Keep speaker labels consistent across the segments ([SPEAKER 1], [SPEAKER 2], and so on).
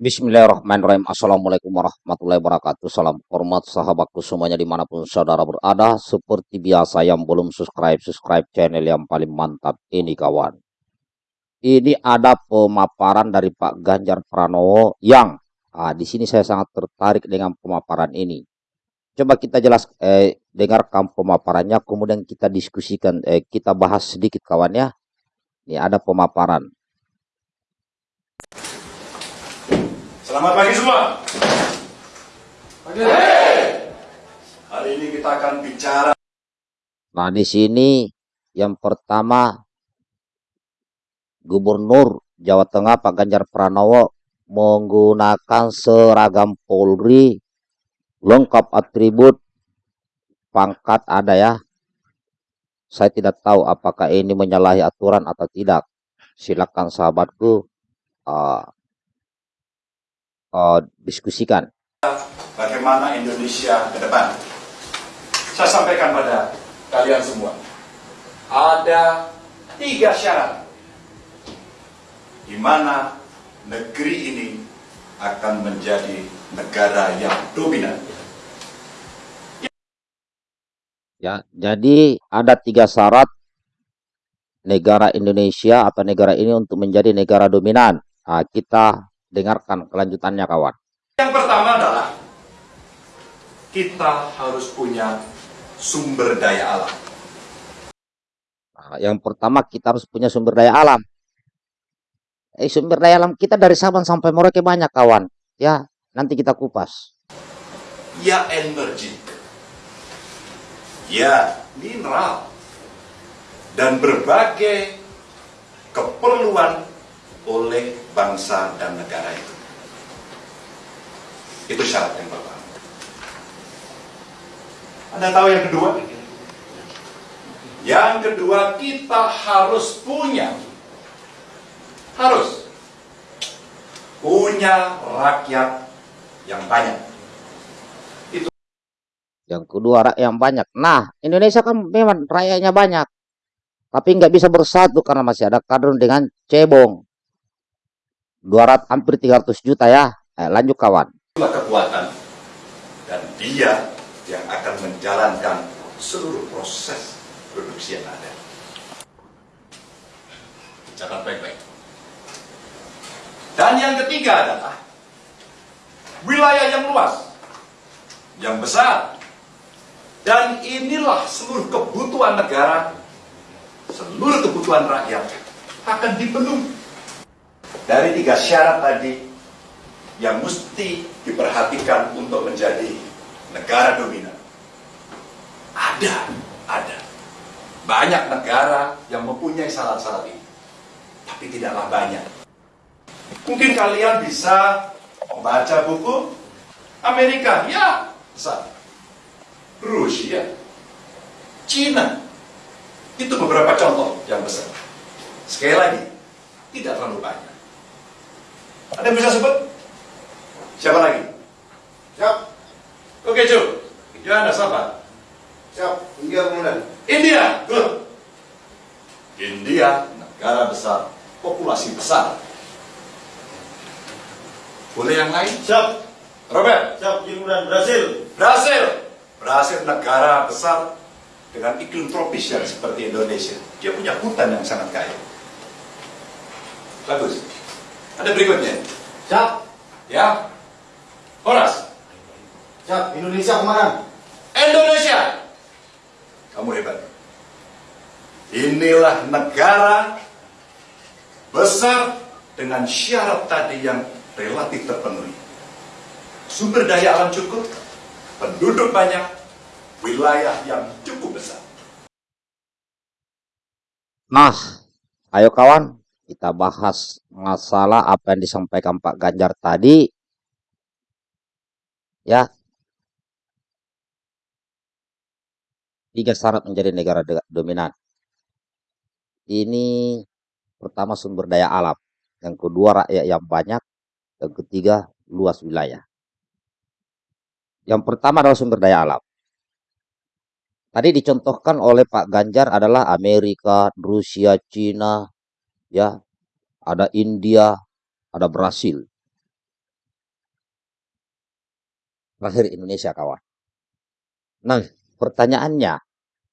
[SPEAKER 1] Bismillahirrahmanirrahim. Assalamualaikum warahmatullahi wabarakatuh. Salam hormat sahabatku semuanya di mana pun saudara berada. Seperti biasa yang belum subscribe, subscribe channel yang paling mantap ini kawan. Ini ada pemaparan dari Pak Ganjar Pranowo yang ah, di sini saya sangat tertarik dengan pemaparan ini. Coba kita jelas eh, dengarkan pemaparannya, kemudian kita diskusikan, eh, kita bahas sedikit kawan ya. Ini ada pemaparan.
[SPEAKER 2] Selamat pagi semua. Pagi. Hari ini kita akan bicara.
[SPEAKER 1] Nah, di sini yang pertama Gubernur Jawa Tengah Pak Ganjar Pranowo menggunakan seragam Polri lengkap atribut pangkat ada ya. Saya tidak tahu apakah ini menyalahi aturan atau tidak. Silakan sahabatku uh, uh, diskusikan.
[SPEAKER 2] Bagaimana Indonesia ke depan? Saya sampaikan pada kalian semua. Ada tiga syarat di mana negeri ini akan menjadi negara yang dominan.
[SPEAKER 1] Ya, jadi ada tiga syarat negara Indonesia atau negara ini untuk menjadi negara dominan. Nah, kita Dengarkan kelanjutannya kawan.
[SPEAKER 2] Yang pertama adalah kita harus punya sumber daya alam.
[SPEAKER 1] Nah, yang pertama kita harus punya sumber daya alam. Eh, sumber daya alam kita dari Sabang sampai Merauke banyak kawan. Ya, nanti kita kupas.
[SPEAKER 2] Ya energi. Ya mineral. Dan berbagai keperluan oleh bangsa dan negara itu. Itu syarat yang pertama. Anda tahu yang kedua? Yang kedua kita harus punya harus punya rakyat yang banyak.
[SPEAKER 1] Itu yang kedua rakyat yang banyak. Nah, Indonesia kan memang rakyatnya banyak. Tapi nggak bisa bersatu karena masih ada kader dengan cebong. 200 hampir 300 juta ya. Eh, lanjut kawan.
[SPEAKER 2] Kekuatan dan dia yang akan menjalankan seluruh proses produksi yang ada. Catat baik-baik. Dan yang ketiga adalah wilayah yang luas, yang besar. Dan inilah seluruh kebutuhan negara, seluruh kebutuhan rakyat akan dipenuhi dari tiga syarat tadi yang mesti diperhatikan untuk menjadi negara dominan. Ada, ada. Banyak negara yang mempunyai syarat-syarat ini. Tapi tidaklah banyak. Mungkin kalian bisa membaca buku Amerika, ya, besar. Rusia, Cina, itu beberapa contoh yang besar. Sekali lagi, tidak terlalu banyak. Ada yang bisa sebut? Siapa lagi?
[SPEAKER 3] Siap.
[SPEAKER 2] Oke, Cu. Johannes siapa?
[SPEAKER 3] Siap. India kemudian.
[SPEAKER 2] India. Good. India, negara besar, populasi besar. Boleh yang lain?
[SPEAKER 3] Siap.
[SPEAKER 2] Robert.
[SPEAKER 3] Siap. Kemudian Brasil.
[SPEAKER 2] Brasil. Brasil negara besar dengan iklim tropis yang seperti Indonesia. Dia punya hutan yang sangat kaya. Bagus. Ada berikutnya.
[SPEAKER 3] Siap.
[SPEAKER 2] Ya. Horas.
[SPEAKER 3] Siap. Indonesia kemarin.
[SPEAKER 2] Indonesia. Kamu hebat. Inilah negara besar dengan syarat tadi yang relatif terpenuhi. Sumber daya alam cukup, penduduk banyak, wilayah yang cukup besar.
[SPEAKER 1] Nah, ayo kawan, kita bahas masalah apa yang disampaikan Pak Ganjar tadi. Ya. Tiga syarat menjadi negara dominan. Ini pertama sumber daya alam. Yang kedua rakyat yang banyak. Yang ketiga luas wilayah. Yang pertama adalah sumber daya alam. Tadi dicontohkan oleh Pak Ganjar adalah Amerika, Rusia, Cina, ya ada India, ada Brasil. terakhir Indonesia kawan. Nah, pertanyaannya,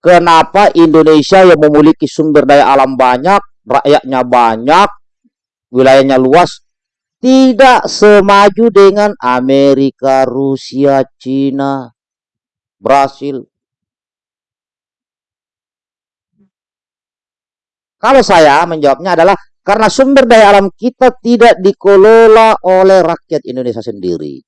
[SPEAKER 1] kenapa Indonesia yang memiliki sumber daya alam banyak, rakyatnya banyak, wilayahnya luas, tidak semaju dengan Amerika, Rusia, Cina, Brasil. Kalau saya menjawabnya adalah karena sumber daya alam kita tidak dikelola oleh rakyat Indonesia sendiri.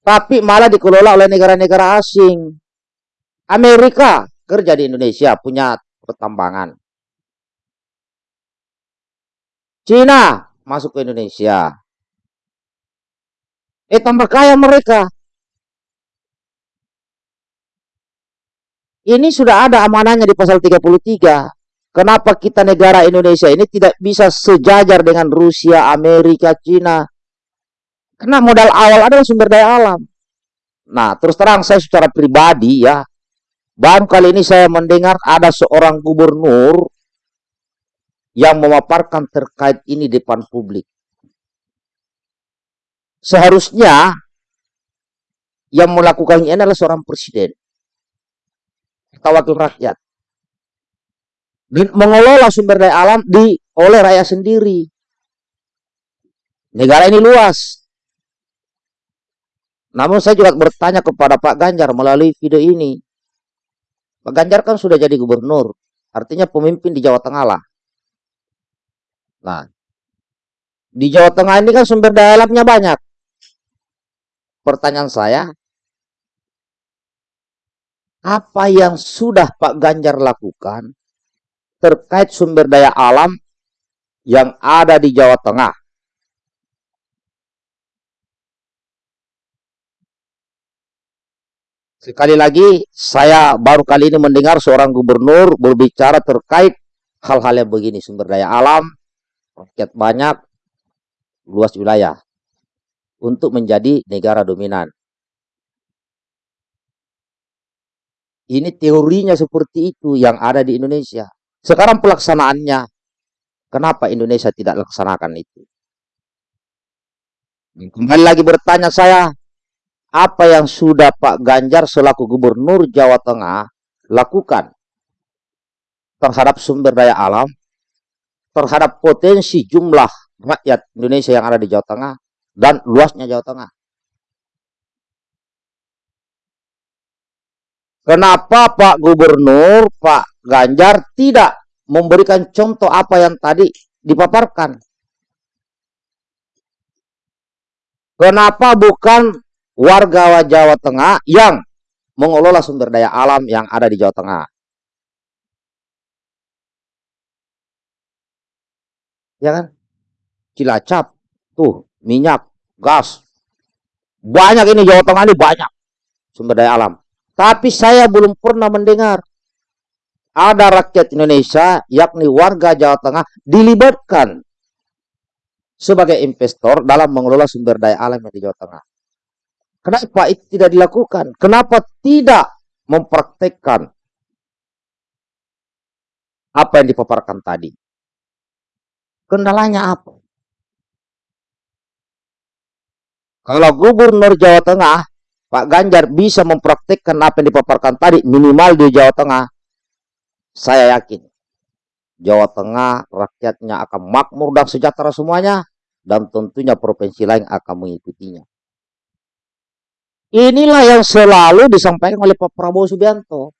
[SPEAKER 1] Tapi malah dikelola oleh negara-negara asing. Amerika kerja di Indonesia, punya pertambangan. Cina masuk ke Indonesia. Eh tambah kaya mereka. Ini sudah ada amanahnya di pasal 33. Kenapa kita negara Indonesia ini tidak bisa sejajar dengan Rusia, Amerika, Cina? Karena modal awal adalah sumber daya alam. Nah, terus terang saya secara pribadi ya, baru kali ini saya mendengar ada seorang gubernur yang memaparkan terkait ini depan publik. Seharusnya yang melakukan ini adalah seorang presiden atau wakil rakyat. Dan mengelola sumber daya alam di oleh rakyat sendiri. Negara ini luas. Namun saya juga bertanya kepada Pak Ganjar melalui video ini. Pak Ganjar kan sudah jadi gubernur, artinya pemimpin di Jawa Tengah lah. Nah, di Jawa Tengah ini kan sumber daya alamnya banyak. Pertanyaan saya, apa yang sudah Pak Ganjar lakukan terkait sumber daya alam yang ada di Jawa Tengah? Sekali lagi, saya baru kali ini mendengar seorang gubernur berbicara terkait hal-hal yang begini, sumber daya alam, rakyat banyak, luas wilayah untuk menjadi negara dominan. Ini teorinya seperti itu yang ada di Indonesia. Sekarang pelaksanaannya, kenapa Indonesia tidak laksanakan itu? Kembali lagi bertanya saya, apa yang sudah Pak Ganjar selaku Gubernur Jawa Tengah lakukan terhadap sumber daya alam terhadap potensi jumlah rakyat Indonesia yang ada di Jawa Tengah dan luasnya Jawa Tengah. Kenapa Pak Gubernur, Pak Ganjar tidak memberikan contoh apa yang tadi dipaparkan? Kenapa bukan warga Jawa Tengah yang mengelola sumber daya alam yang ada di Jawa Tengah? ya kan? Cilacap, tuh minyak, gas. Banyak ini Jawa Tengah ini banyak sumber daya alam. Tapi saya belum pernah mendengar ada rakyat Indonesia, yakni warga Jawa Tengah, dilibatkan sebagai investor dalam mengelola sumber daya alam di Jawa Tengah. Kenapa itu tidak dilakukan? Kenapa tidak mempraktekkan apa yang dipaparkan tadi? Kendalanya apa? Kalau gubernur Jawa Tengah, Pak Ganjar bisa mempraktikkan apa yang dipaparkan tadi, minimal di Jawa Tengah, saya yakin Jawa Tengah rakyatnya akan makmur dan sejahtera semuanya, dan tentunya provinsi lain akan mengikutinya. Inilah yang selalu disampaikan oleh Pak Prabowo Subianto.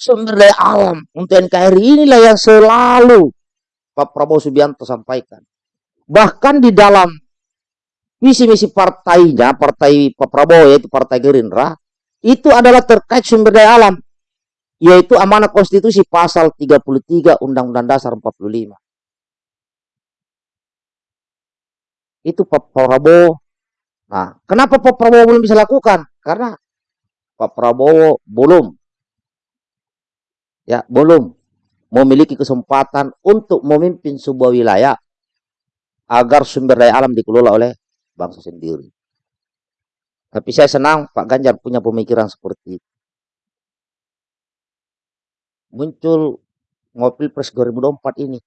[SPEAKER 1] Sumber daya alam untuk NKRI inilah yang selalu Pak Prabowo Subianto sampaikan. Bahkan di dalam misi-misi partainya, partai Pak Prabowo yaitu Partai Gerindra, itu adalah terkait sumber daya alam, yaitu amanah konstitusi pasal 33 Undang-Undang Dasar 45. Itu Pak Prabowo. Nah, kenapa Pak Prabowo belum bisa lakukan? Karena Pak Prabowo belum ya belum memiliki kesempatan untuk memimpin sebuah wilayah agar sumber daya alam dikelola oleh bangsa sendiri. Tapi saya senang Pak Ganjar punya pemikiran seperti itu. Muncul ngopil pres 2024 ini.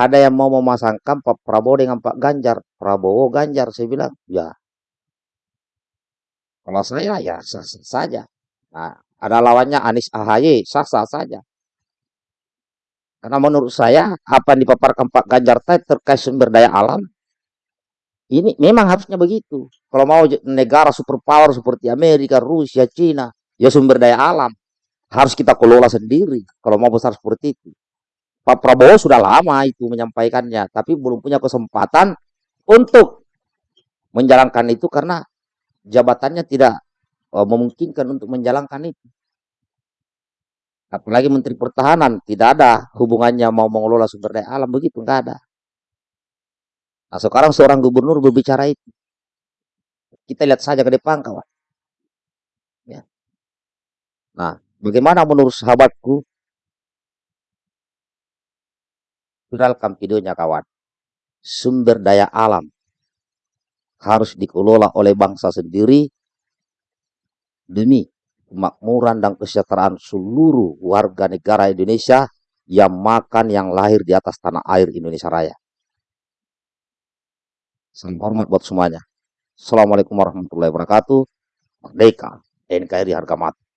[SPEAKER 1] ada yang mau memasangkan Pak Prabowo dengan Pak Ganjar. Prabowo Ganjar, saya bilang, ya. Kalau saya ya sah-sah saja. Nah, ada lawannya Anies AHY, sah-sah saja. Karena menurut saya, apa yang dipaparkan Pak Ganjar tadi terkait sumber daya alam, ini memang harusnya begitu. Kalau mau negara superpower seperti Amerika, Rusia, Cina, ya sumber daya alam harus kita kelola sendiri. Kalau mau besar seperti itu. Pak Prabowo sudah lama itu menyampaikannya, tapi belum punya kesempatan untuk menjalankan itu karena jabatannya tidak uh, memungkinkan untuk menjalankan itu. Apalagi Menteri Pertahanan tidak ada hubungannya mau mengelola sumber daya alam begitu, nggak ada. Nah sekarang seorang gubernur berbicara itu. Kita lihat saja ke depan kawan. Ya. Nah, bagaimana menurut sahabatku viralkan videonya kawan. Sumber daya alam harus dikelola oleh bangsa sendiri demi kemakmuran dan kesejahteraan seluruh warga negara Indonesia yang makan yang lahir di atas tanah air Indonesia Raya. Salam hormat buat semuanya. Assalamualaikum warahmatullahi wabarakatuh. Merdeka, NKRI harga mati.